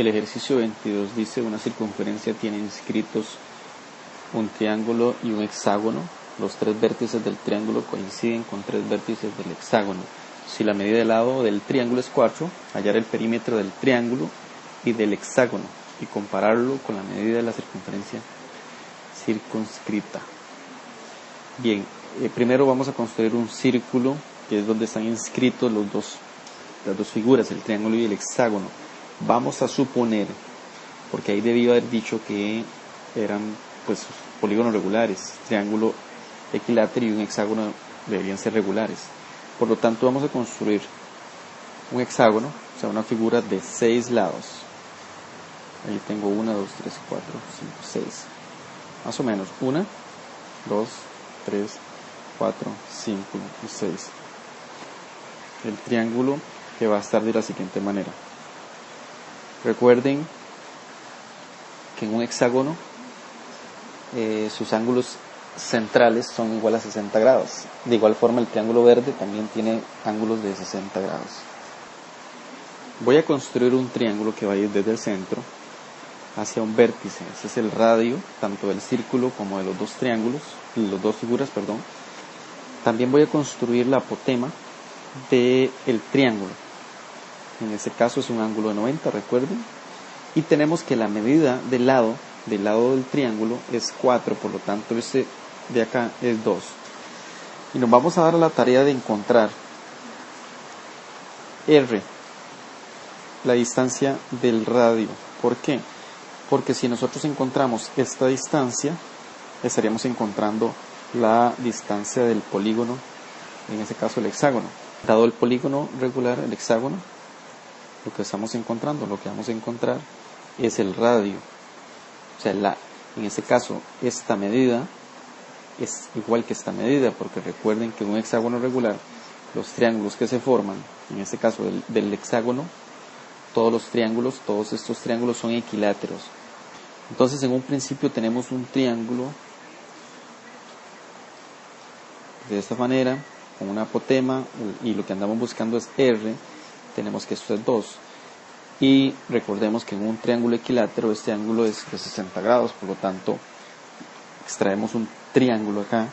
El ejercicio 22 dice una circunferencia tiene inscritos un triángulo y un hexágono. Los tres vértices del triángulo coinciden con tres vértices del hexágono. Si la medida del lado del triángulo es 4, hallar el perímetro del triángulo y del hexágono y compararlo con la medida de la circunferencia circunscrita. Bien, eh, primero vamos a construir un círculo que es donde están inscritos las dos figuras, el triángulo y el hexágono. Vamos a suponer, porque ahí debió haber dicho que eran pues polígonos regulares, triángulo equilátero y un hexágono deberían ser regulares. Por lo tanto, vamos a construir un hexágono, o sea, una figura de seis lados. Ahí tengo una, dos, tres, cuatro, cinco, seis. Más o menos. Una, dos, tres, cuatro, cinco y seis. El triángulo que va a estar de la siguiente manera. Recuerden que en un hexágono eh, sus ángulos centrales son igual a 60 grados. De igual forma el triángulo verde también tiene ángulos de 60 grados. Voy a construir un triángulo que va a ir desde el centro hacia un vértice. Ese es el radio tanto del círculo como de los dos triángulos, los dos figuras, perdón. También voy a construir la apotema del el triángulo. En este caso es un ángulo de 90, recuerden. Y tenemos que la medida del lado, del lado del triángulo es 4, por lo tanto este de acá es 2. Y nos vamos a dar la tarea de encontrar R, la distancia del radio. ¿Por qué? Porque si nosotros encontramos esta distancia, estaríamos encontrando la distancia del polígono, en este caso el hexágono. Dado el polígono regular, el hexágono, lo que estamos encontrando, lo que vamos a encontrar es el radio. O sea, la, en este caso, esta medida es igual que esta medida, porque recuerden que un hexágono regular, los triángulos que se forman, en este caso del, del hexágono, todos los triángulos, todos estos triángulos son equiláteros. Entonces, en un principio tenemos un triángulo de esta manera, con una apotema, y lo que andamos buscando es R, tenemos que esto es 2. Y recordemos que en un triángulo equilátero este ángulo es de 60 grados, por lo tanto extraemos un triángulo acá,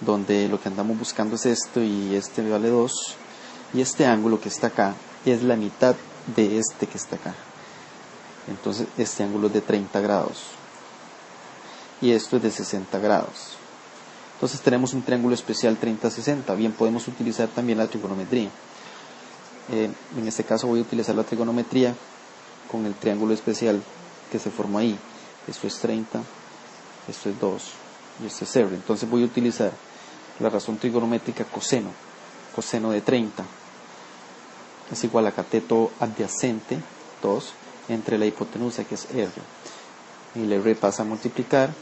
donde lo que andamos buscando es esto y este vale 2, y este ángulo que está acá es la mitad de este que está acá. Entonces este ángulo es de 30 grados y esto es de 60 grados. Entonces tenemos un triángulo especial 30-60. Bien, podemos utilizar también la trigonometría. Eh, en este caso voy a utilizar la trigonometría con el triángulo especial que se formó ahí. Esto es 30, esto es 2 y esto es 0. Entonces voy a utilizar la razón trigonométrica coseno. Coseno de 30 es igual a cateto adyacente 2 entre la hipotenusa que es R. Y el R pasa a multiplicar,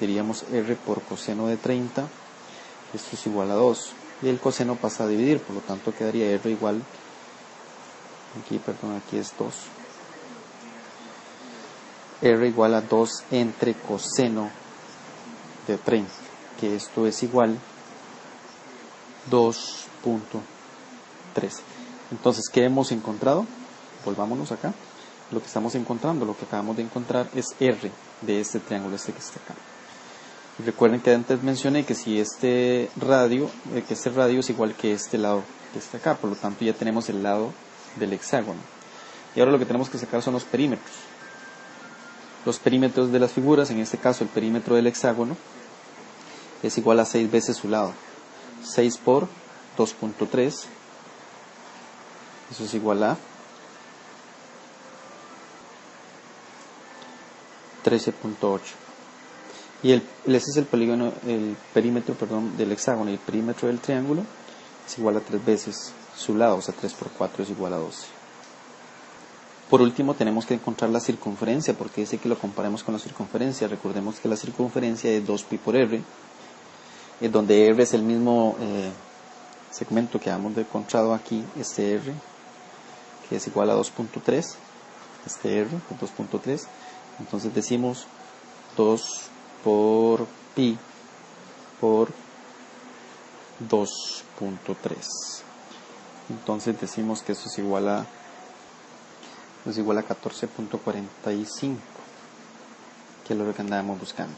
diríamos R por coseno de 30, esto es igual a 2. Y el coseno pasa a dividir, por lo tanto quedaría R igual, aquí perdón, aquí es 2. R igual a 2 entre coseno de 30, que esto es igual 2.3. Entonces, ¿qué hemos encontrado? Volvámonos acá. Lo que estamos encontrando, lo que acabamos de encontrar es R de este triángulo, este que está acá. recuerden que antes mencioné que si este radio, eh, que este radio es igual que este lado que está acá, por lo tanto ya tenemos el lado del hexágono. Y ahora lo que tenemos que sacar son los perímetros. Los perímetros de las figuras, en este caso el perímetro del hexágono, es igual a 6 veces su lado. 6 por 2.3 eso es igual a 13.8. Y el, ese es el polígono, el perímetro, perdón, del hexágono y el perímetro del triángulo es igual a 3 veces su lado, o sea, 3 por 4 es igual a 12. Por último, tenemos que encontrar la circunferencia, porque dice que lo comparemos con la circunferencia. Recordemos que la circunferencia es 2pi por r, eh, donde r es el mismo eh, segmento que hemos encontrado aquí, este r, que es igual a 2.3, este R, 2.3, entonces decimos 2 por pi por 2.3. Entonces decimos que eso es igual a es igual a 14.45, que es lo que andábamos buscando.